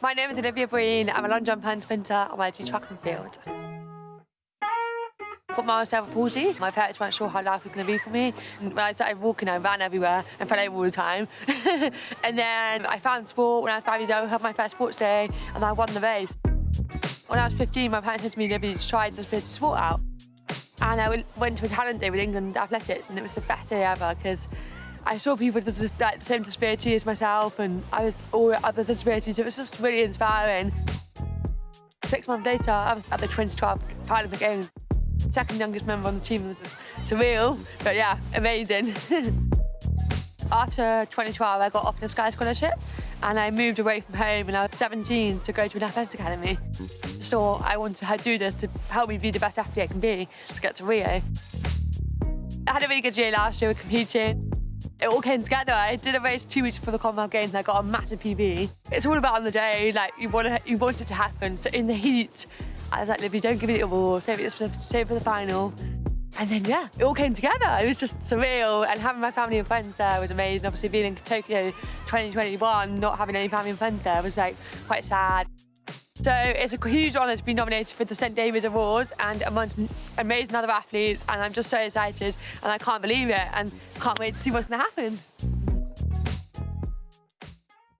My name is Olivia Breen. I'm a long jump and sprinter on my do track and field. Put myself at 40. My parents weren't sure how life was going to be for me. When I started walking, I ran everywhere and fell over all the time. and then I found sport when I was five years old, I had my first sports day, and I won the race. When I was 15, my parents said to me, Olivia, to try this bit of sport out. And I went to a talent day with England Athletics, and it was the best day ever because I saw people with the, same disability as myself and I was all other disabilities. It was just really inspiring. Six months later, I was at the 2012 Paralympic Games. Second youngest member on the team was surreal, but yeah, amazing. After 2012, I got offered a Sky Scholarship and I moved away from home when I was 17 to go to an athletics academy. So I wanted to do this to help me be the best athlete I can be to get to Rio. I had a really good year last year with competing it all came together. I did a race two weeks before the Commonwealth Games and I got a massive PB. It's all about on the day, like you want, to, you want it to happen. So in the heat, I was like, Libby, don't give it all, save it, save it for the final. And then, yeah, it all came together. It was just surreal. And having my family and friends there was amazing. Obviously, being in Tokyo 2021, not having any family and friends there was like quite sad. So it's a huge honour to be nominated for the St David's Awards and amongst amazing other athletes and I'm just so excited and I can't believe it and can't wait to see what's going to happen.